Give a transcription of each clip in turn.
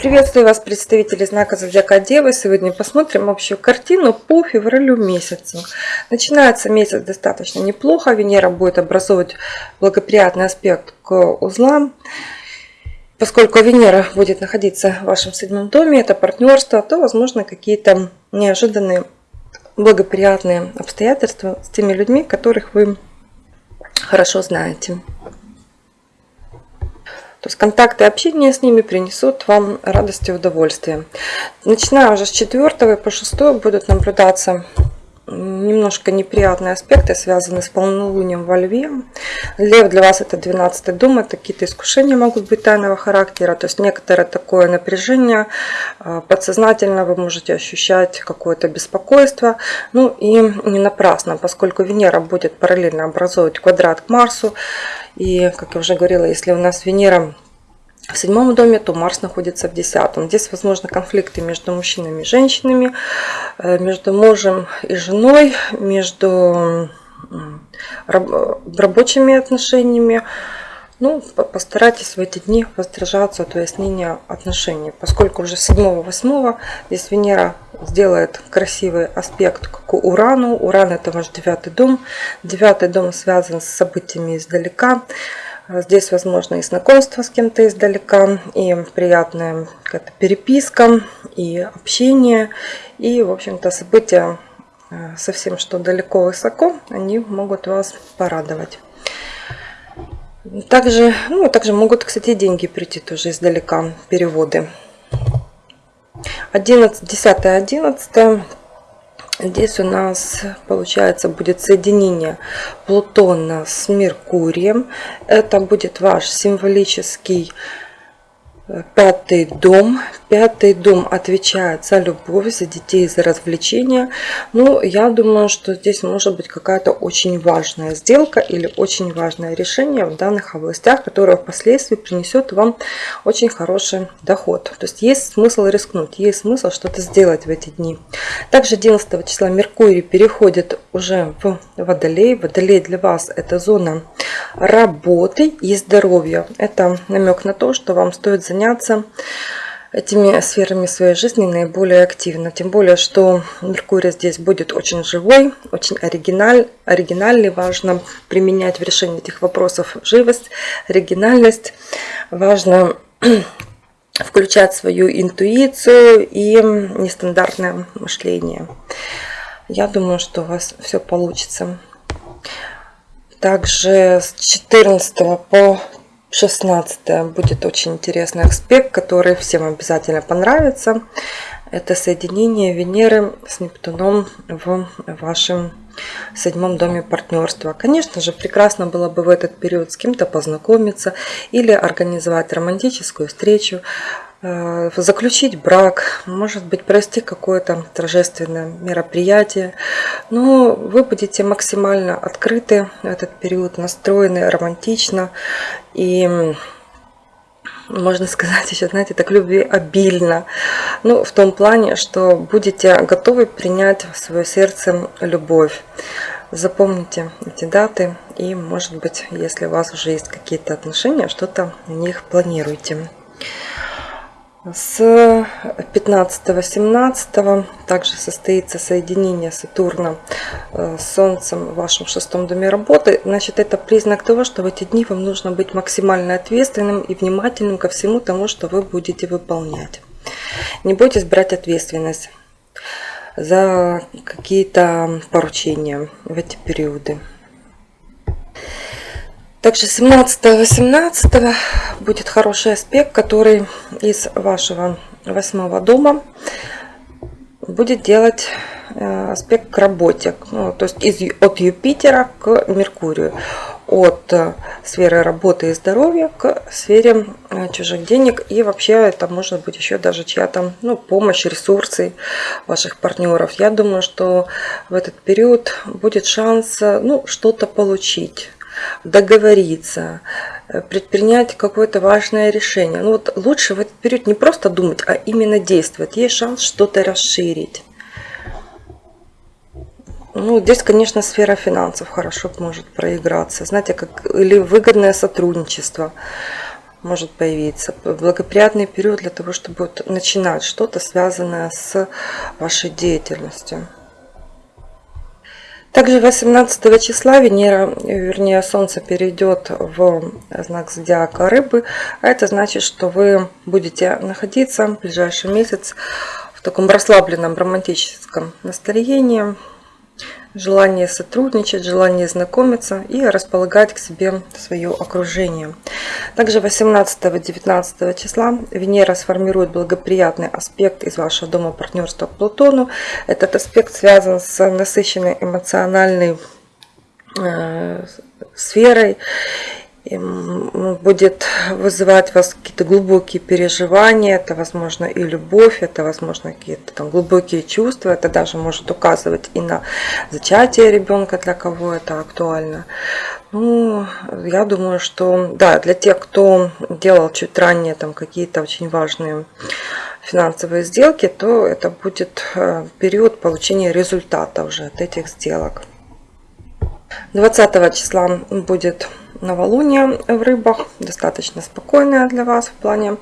Приветствую вас, представители знака Зодиака Девы. Сегодня посмотрим общую картину по февралю месяцу. Начинается месяц достаточно неплохо. Венера будет образовывать благоприятный аспект к узлам. Поскольку Венера будет находиться в вашем седьмом доме, это партнерство, то возможно какие-то неожиданные благоприятные обстоятельства с теми людьми, которых вы хорошо знаете. То есть контакты и общение с ними принесут вам радость и удовольствие. Начиная уже с 4 по 6 будут наблюдаться немножко неприятные аспекты, связанные с полнолунием во Льве. Лев для вас это 12 дом, это какие-то искушения могут быть тайного характера, то есть некоторое такое напряжение, а, подсознательно вы можете ощущать какое-то беспокойство. Ну и не напрасно, поскольку Венера будет параллельно образовывать квадрат к Марсу, и, как я уже говорила, если у нас Венера в седьмом доме, то Марс находится в десятом. Здесь возможны конфликты между мужчинами и женщинами, между мужем и женой, между рабочими отношениями. Ну, постарайтесь в эти дни воздержаться от выяснения отношений, поскольку уже 7-8 здесь Венера сделает красивый аспект к Урану. Уран это ваш девятый дом. Девятый дом связан с событиями издалека. Здесь возможно и знакомство с кем-то издалека, и приятная какая-то переписка, и общение, и, в общем-то, события э, совсем что далеко высоко, они могут вас порадовать. Также, ну, также могут, кстати, деньги прийти тоже издалека, переводы. 11, 10, 11 Здесь у нас, получается, будет соединение Плутона с Меркурием. Это будет ваш символический Пятый дом. Пятый дом отвечает за любовь, за детей, за развлечения. Ну, я думаю, что здесь может быть какая-то очень важная сделка или очень важное решение в данных областях, которое впоследствии принесет вам очень хороший доход. То есть есть смысл рискнуть, есть смысл что-то сделать в эти дни. Также 11 числа Меркурий переходит уже в Водолей. Водолей для вас это зона работы и здоровья. Это намек на то, что вам стоит заняться этими сферами своей жизни наиболее активно. Тем более, что Меркурий здесь будет очень живой, очень оригиналь, оригинальный. Важно применять в решении этих вопросов живость, оригинальность. Важно включать свою интуицию и нестандартное мышление. Я думаю, что у вас все получится. Также с 14 по 16 будет очень интересный аспект, который всем обязательно понравится. Это соединение Венеры с Нептуном в вашем седьмом доме партнерства. Конечно же, прекрасно было бы в этот период с кем-то познакомиться или организовать романтическую встречу, заключить брак, может быть, провести какое-то торжественное мероприятие. Но вы будете максимально открыты в этот период, настроены романтично и можно сказать еще, знаете, так любви обильно. Ну, в том плане, что будете готовы принять в свое сердце любовь. Запомните эти даты и, может быть, если у вас уже есть какие-то отношения, что-то в них планируйте. С 15-17 также состоится соединение Сатурна э, с Солнцем в вашем шестом доме работы. Значит, это признак того, что в эти дни вам нужно быть максимально ответственным и внимательным ко всему тому, что вы будете выполнять. Не бойтесь брать ответственность за какие-то поручения в эти периоды. Также 17-18 будет хороший аспект, который из вашего восьмого дома будет делать э, аспект к работе. Ну, то есть из, от Юпитера к Меркурию. От э, сферы работы и здоровья к сфере э, чужих денег. И вообще это может быть еще даже чья-то ну, помощь, ресурсы ваших партнеров. Я думаю, что в этот период будет шанс ну, что-то получить договориться, э, предпринять какое-то важное решение. Ну вот лучше в этот период не просто думать, а именно действовать. Есть шанс что-то расширить. Ну, здесь, конечно, сфера финансов хорошо может проиграться. Знаете, как или выгодное сотрудничество. может появиться. Благоприятный период для того, чтобы начинать что-то связанное с вашей деятельностью. Также 18 числа Венера, вернее Солнце перейдет в знак зодиака Рыбы. А это значит, что вы будете находиться в ближайший месяц в таком расслабленном романтическом настроении желание сотрудничать, желание знакомиться и располагать к себе свое окружение. Также 18-19 числа Венера сформирует благоприятный аспект из вашего дома партнерства к Плутону. Этот аспект связан с насыщенной эмоциональной э, сферой будет вызывать вас какие-то глубокие переживания, это, возможно, и любовь, это, возможно, какие-то там глубокие чувства, это даже может указывать и на зачатие ребенка, для кого это актуально. Ну, я думаю, что, да, для тех, кто делал чуть ранее там какие-то очень важные финансовые сделки, то это будет э, период получения результата уже от этих сделок. 20 числа будет новолуние в рыбах, достаточно спокойное для вас в плане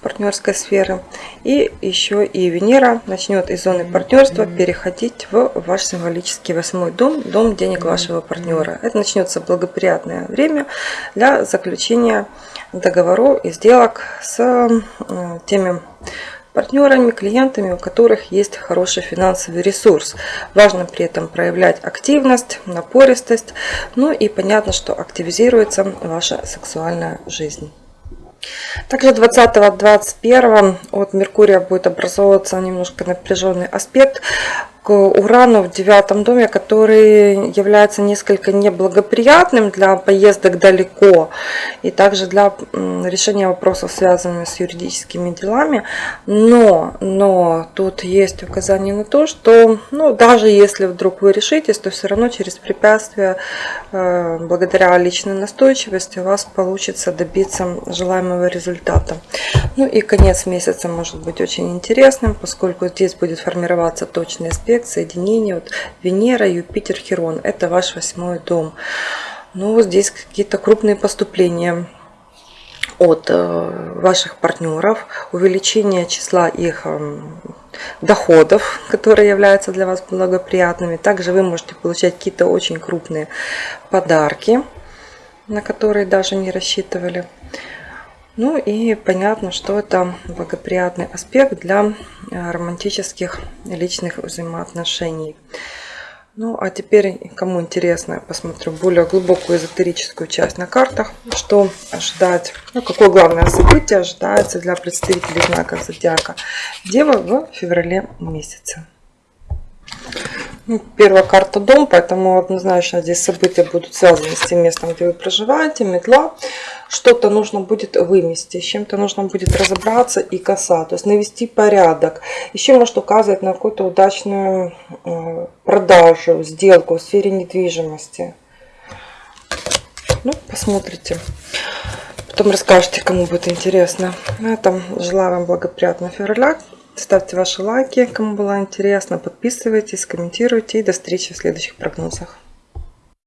партнерской сферы. И еще и Венера начнет из зоны партнерства переходить в ваш символический восьмой дом, дом денег вашего партнера. Это начнется благоприятное время для заключения договоров и сделок с э, теми партнерами, клиентами, у которых есть хороший финансовый ресурс. Важно при этом проявлять активность, напористость, ну и понятно, что активизируется ваша сексуальная жизнь. Также 20-21 от Меркурия будет образовываться немножко напряженный аспект к Урану в девятом доме, который является несколько неблагоприятным для поездок далеко и также для решения вопросов, связанных с юридическими делами. Но, но тут есть указание на то, что ну, даже если вдруг вы решитесь, то все равно через препятствия, э, благодаря личной настойчивости, у вас получится добиться желаемого результата. Ну и конец месяца может быть очень интересным, поскольку здесь будет формироваться точный аспект аспект соединения вот Венера, Юпитер, Херон. Это ваш восьмой дом. Ну, здесь какие-то крупные поступления от э, ваших партнеров, увеличение числа их эм, доходов, которые являются для вас благоприятными. Также вы можете получать какие-то очень крупные подарки, на которые даже не рассчитывали. Ну и понятно, что это благоприятный аспект для э, романтических личных взаимоотношений. Ну а теперь, кому интересно, я посмотрю более глубокую эзотерическую часть на картах. Что ожидать, ну какое главное событие ожидается для представителей знака Зодиака Дева в феврале месяце. Ну, первая карта дом, поэтому однозначно здесь события будут связаны с тем местом, где вы проживаете, метла. Что-то нужно будет вымести, с чем-то нужно будет разобраться и коса, то есть навести порядок. Еще может указывать на какую-то удачную э, продажу, сделку в сфере недвижимости. Ну, посмотрите. Потом расскажете, кому будет интересно. На этом желаю вам благоприятного февраля. Ставьте ваши лайки, кому было интересно. Подписывайтесь, комментируйте. И до встречи в следующих прогнозах.